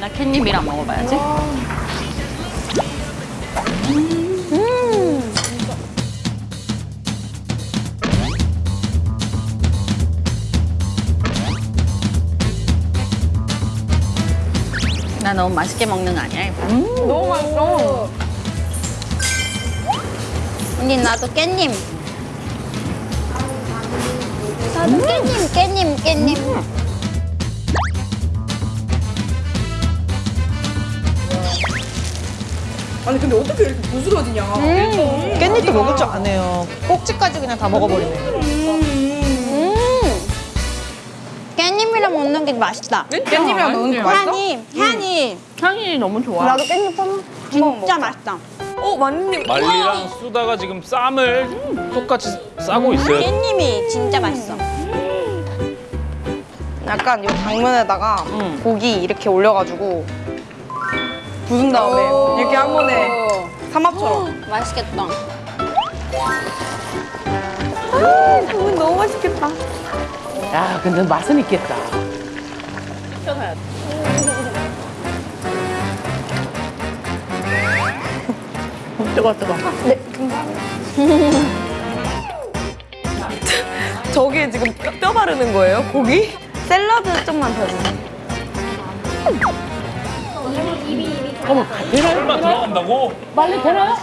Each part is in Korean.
나 캣닙이랑 먹어봐야지. 나 너무 맛있게 먹는 거 아니야? 이거? 너무 맛있어. 언니 나도 깻잎. 나도 깻잎, 깻잎, 깻잎. 아니 근데 어떻게 이렇게 부스러지냐? 깻잎도 먹을 줄 아네요. 꼭지까지 그냥 다 먹어버리네. 음. 깻잎이랑 먹는 게 맛있다. 깻잎이랑 넣는 거 맛있어? 향이, 향이. 향이 너무 좋아. 나도 깻잎 한번 진짜 맛있다. 어 맞님. 말리랑 수다가 지금 쌈을 똑같이 싸고 있어요. 깻잎이 진짜 맛있어. 약간 이 당면에다가 응. 고기 이렇게 올려가지고 부순 다음에 이렇게 한 번에 삼합처럼. 맛있겠다. 음, 너무 맛있겠다. 야, 근데 맛은 있겠다. 뜨거, 뜨거. 저기에 지금 뼈, 뼈 바르는 거예요? 고기? 샐러드 좀만 더 주세요. 어머, 되나요? 설마 들어간다고? 빨리 되나요?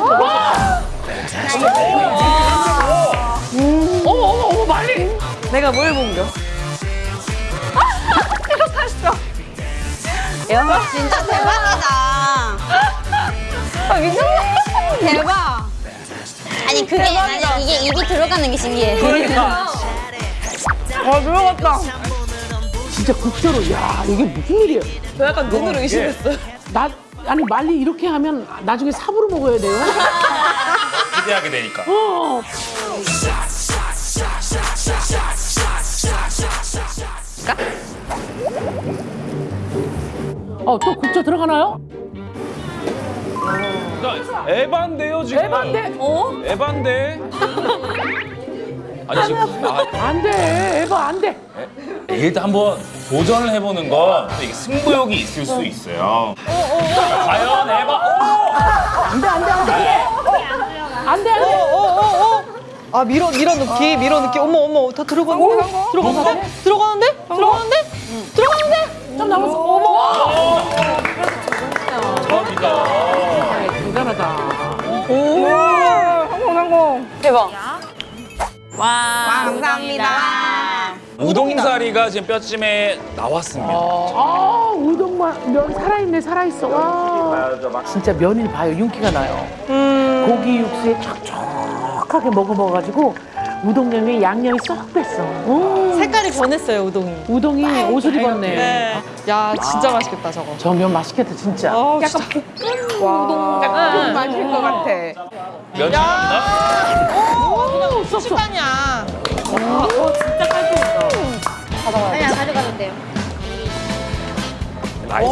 어머, 어머, 어머, 빨리. 내가 뭘 옮겨? 야, 진짜 대박이다. 아 미쳤네. 대박. 아니 그게 아니 이게 입이 들어가는 게 신기해. 그러니까. 아 들어갔다. 진짜 국조로, 야, 이게 무슨 일이에요? 저 약간 눈으로 의심했어요. 나, 아니, 말리 이렇게 하면 나중에 삽으로 먹어야 돼요? 기대하게 되니까. 어. 어, 또 국조 들어가나요? 에반데요 지금. 에반데? 어? 에반데. 아니 지금 아, 안 돼, 에바 안 돼. 일단 한번 도전을 해보는 건 이게 승부욕이 있을 수 있어요. 과연 에바? 안 돼, 안 돼, 안 돼. 안 돼, 안 돼. 아 밀어 밀어 넣기 밀어 넣기 어머 어머 다 들어가는데 들어가는데 들어가는데 들어가는데 들어가는데 좀 남았어. 어머. 처음이다. 대단하다. 성공 성공. 대박. 와, 감사합니다. 우동사리가 지금 뼈찜에 나왔습니다. 아, 우동만 면 살아있네, 살아있어. 와. 진짜 면이 봐요, 윤기가 나요. 고기 육수에 촉촉하게 먹어먹어가지고 우동면에 양념이 쏙 뱄어. 오. 색깔이 변했어요 우동이. 우동이 옷을 입었네. 네. 야 진짜 맛있겠다 저거. 저 면 맛있겠다, 진짜. 아, 진짜. 와. 약간 맛있을 것 같아. 면이 나 왔나? 오 식단이야. 그냥 가져가도 돼요. 나이스.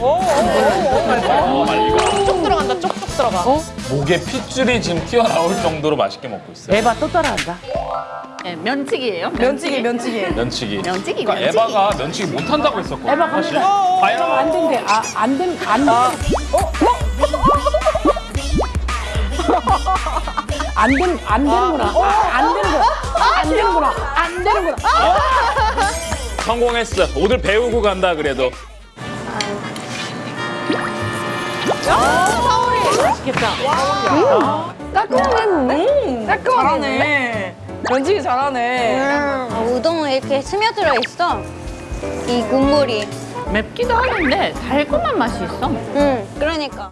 어, 말리가. 쪽 들어간다 쪽쪽 들어가. 목에 핏줄이 지금 튀어나올 정도로 맛있게 먹고 있어요. 에바 또 따라한다. 네, 면치기예요? 면치기 면치기. 면치기. 면치기, 그러니까. 에바가 면치기 못한다고 했었거든요. 에바 사실. 갑니다. 과연 안 된대. 아, 안 된, 안 된. 안 된, 안 되는구나. 아, 안 되는구나. 안 되는구나. 안 되는구나. 성공했어. 오늘 배우고 간다 그래도. 맛있겠다. 깔끔하네. 잘하네. 면치기 잘하네. 어, 우동은 이렇게 스며들어 있어. 이 국물이. 맵기도 하는데 달콤한 맛이 있어. 응, 그러니까.